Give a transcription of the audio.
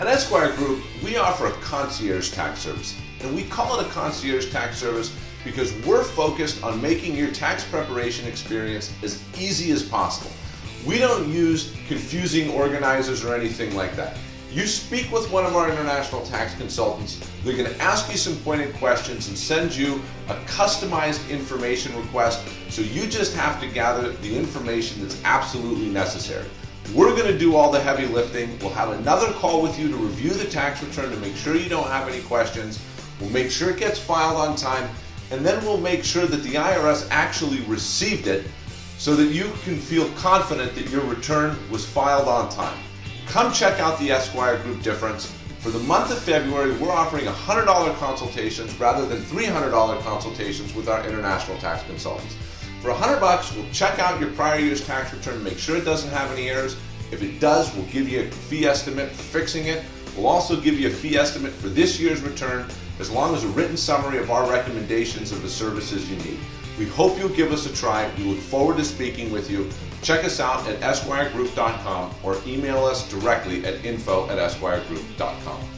At Esquire Group, we offer a concierge tax service, and we call it a concierge tax service because we're focused on making your tax preparation experience as easy as possible. We don't use confusing organizers or anything like that. You speak with one of our international tax consultants, they're going to ask you some pointed questions and send you a customized information request, so you just have to gather the information that's absolutely necessary. We're going to do all the heavy lifting. We'll have another call with you to review the tax return to make sure you don't have any questions. We'll make sure it gets filed on time, and then we'll make sure that the IRS actually received it so that you can feel confident that your return was filed on time. Come check out the Esquire Group difference. For the month of February, we're offering $100 consultations rather than $300 consultations with our international tax consultants. For 100 bucks, we'll check out your prior year's tax return, to make sure it doesn't have any errors. If it does, we'll give you a fee estimate for fixing it. We'll also give you a fee estimate for this year's return, as long as a written summary of our recommendations of the services you need. We hope you'll give us a try. We look forward to speaking with you. Check us out at esquiregroup.com or email us directly at info at esquiregroup.com.